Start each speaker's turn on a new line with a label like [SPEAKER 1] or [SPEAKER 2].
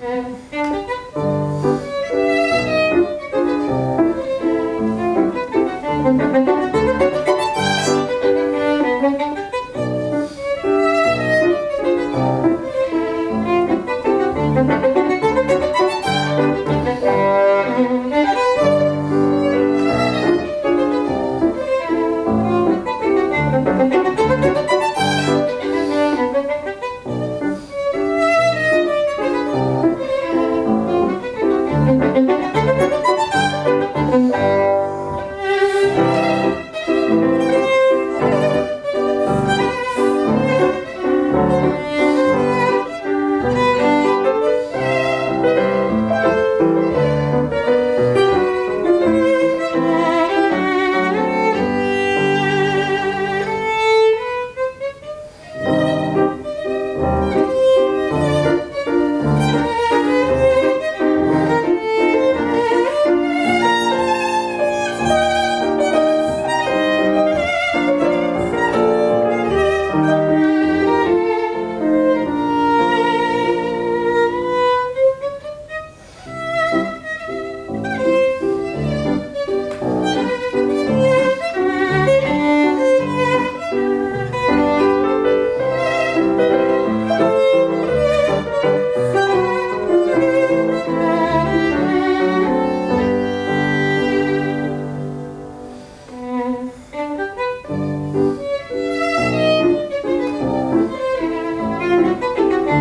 [SPEAKER 1] Música é.